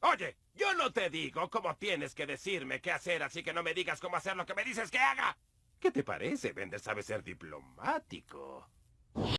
Oye, yo no te digo cómo tienes que decirme qué hacer, así que no me digas cómo hacer lo que me dices que haga. ¿Qué te parece? Bender sabe ser diplomático.